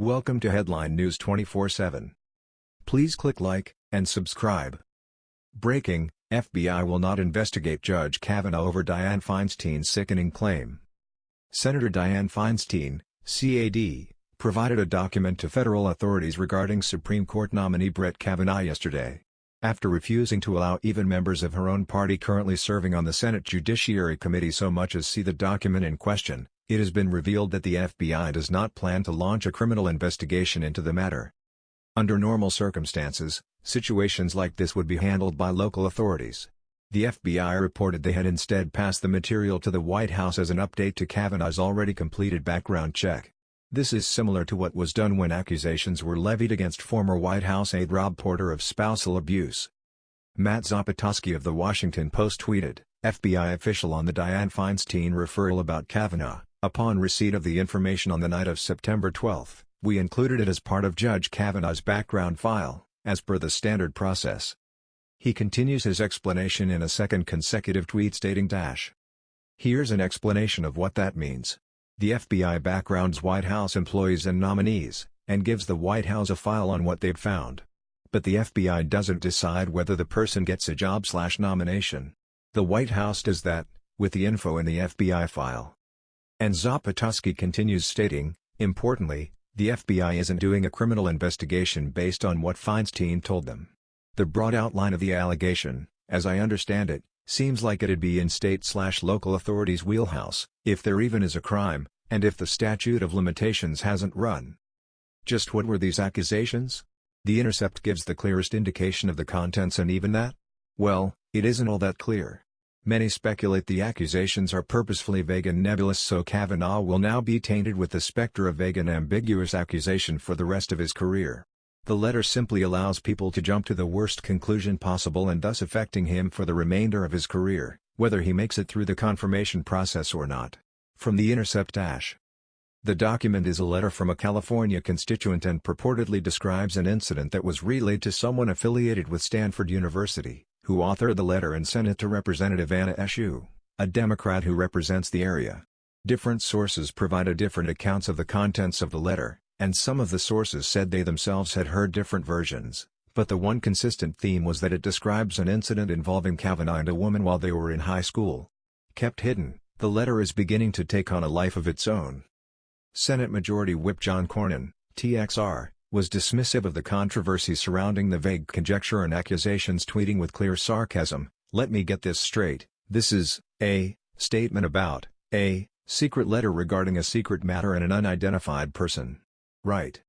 Welcome to Headline News 24/7. Please click like and subscribe. Breaking: FBI will not investigate Judge Kavanaugh over Dianne Feinstein's sickening claim. Senator Dianne Feinstein, CAD, provided a document to federal authorities regarding Supreme Court nominee Brett Kavanaugh yesterday. After refusing to allow even members of her own party currently serving on the Senate Judiciary Committee so much as see the document in question, it has been revealed that the FBI does not plan to launch a criminal investigation into the matter. Under normal circumstances, situations like this would be handled by local authorities. The FBI reported they had instead passed the material to the White House as an update to Kavanaugh's already completed background check. This is similar to what was done when accusations were levied against former White House aide Rob Porter of spousal abuse. Matt Zapotosky of The Washington Post tweeted, FBI official on the Dianne Feinstein referral about Kavanaugh. Upon receipt of the information on the night of September 12, we included it as part of Judge Kavanaugh's background file, as per the standard process. He continues his explanation in a second consecutive tweet stating dash. Here's an explanation of what that means. The FBI backgrounds White House employees and nominees, and gives the White House a file on what they've found. But the FBI doesn't decide whether the person gets a job slash nomination. The White House does that, with the info in the FBI file. And Zapotosky continues stating, importantly, the FBI isn't doing a criminal investigation based on what Feinstein told them. The broad outline of the allegation, as I understand it, seems like it'd be in state-slash-local authorities' wheelhouse, if there even is a crime, and if the statute of limitations hasn't run. Just what were these accusations? The Intercept gives the clearest indication of the contents and even that? Well, it isn't all that clear. Many speculate the accusations are purposefully vague and nebulous so Kavanaugh will now be tainted with the specter of vague and ambiguous accusation for the rest of his career. The letter simply allows people to jump to the worst conclusion possible and thus affecting him for the remainder of his career, whether he makes it through the confirmation process or not. From The Intercept Dash The document is a letter from a California constituent and purportedly describes an incident that was relayed to someone affiliated with Stanford University who authored the letter and sent it to Representative Anna Eshoo, a Democrat who represents the area. Different sources provided different accounts of the contents of the letter, and some of the sources said they themselves had heard different versions, but the one consistent theme was that it describes an incident involving Kavanaugh and a woman while they were in high school. Kept hidden, the letter is beginning to take on a life of its own. Senate Majority Whip John Cornyn, TXR, was dismissive of the controversy surrounding the vague conjecture and accusations tweeting with clear sarcasm, let me get this straight, this is, a, statement about, a, secret letter regarding a secret matter and an unidentified person. Right.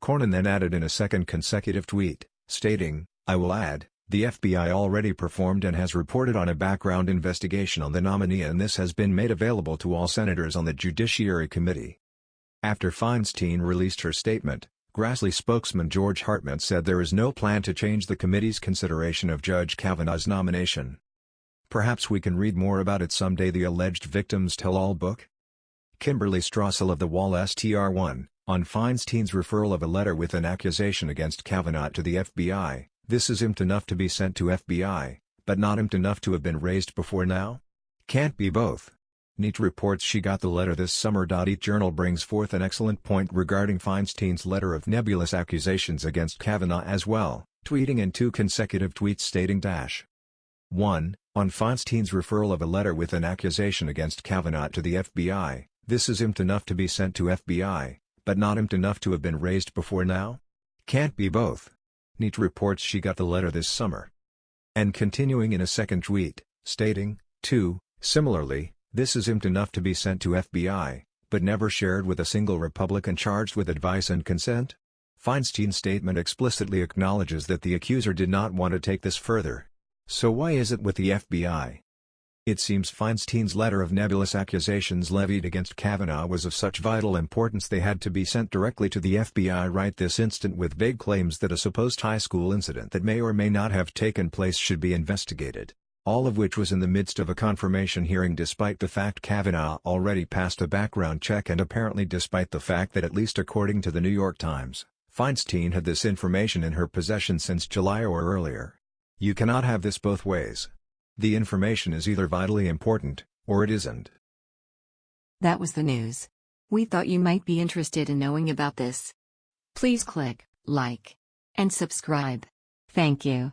Cornyn then added in a second consecutive tweet, stating, I will add, the FBI already performed and has reported on a background investigation on the nominee and this has been made available to all senators on the Judiciary Committee. After Feinstein released her statement, Grassley spokesman George Hartmann said there is no plan to change the committee's consideration of Judge Kavanaugh's nomination. Perhaps we can read more about it someday the alleged victims tell-all book? Kimberly Strassel of the Wall STR1, on Feinstein's referral of a letter with an accusation against Kavanaugh to the FBI, this is impt enough to be sent to FBI, but not impt enough to have been raised before now? Can't be both. Neat reports she got the letter this summer. EAT Journal brings forth an excellent point regarding Feinstein's letter of nebulous accusations against Kavanaugh as well, tweeting in two consecutive tweets stating dash 1. On Feinstein's referral of a letter with an accusation against Kavanaugh to the FBI, this is impt enough to be sent to FBI, but not impt enough to have been raised before now? Can't be both. Neat reports she got the letter this summer. And continuing in a second tweet, stating, 2. Similarly, this is impt enough to be sent to FBI, but never shared with a single Republican charged with advice and consent? Feinstein's statement explicitly acknowledges that the accuser did not want to take this further. So why is it with the FBI? It seems Feinstein's letter of nebulous accusations levied against Kavanaugh was of such vital importance they had to be sent directly to the FBI right this instant with vague claims that a supposed high school incident that may or may not have taken place should be investigated all of which was in the midst of a confirmation hearing despite the fact Kavanaugh already passed a background check and apparently despite the fact that at least according to the New York Times, Feinstein had this information in her possession since July or earlier. You cannot have this both ways. The information is either vitally important, or it isn't. That was the news. We thought you might be interested in knowing about this. Please click like and subscribe. Thank you.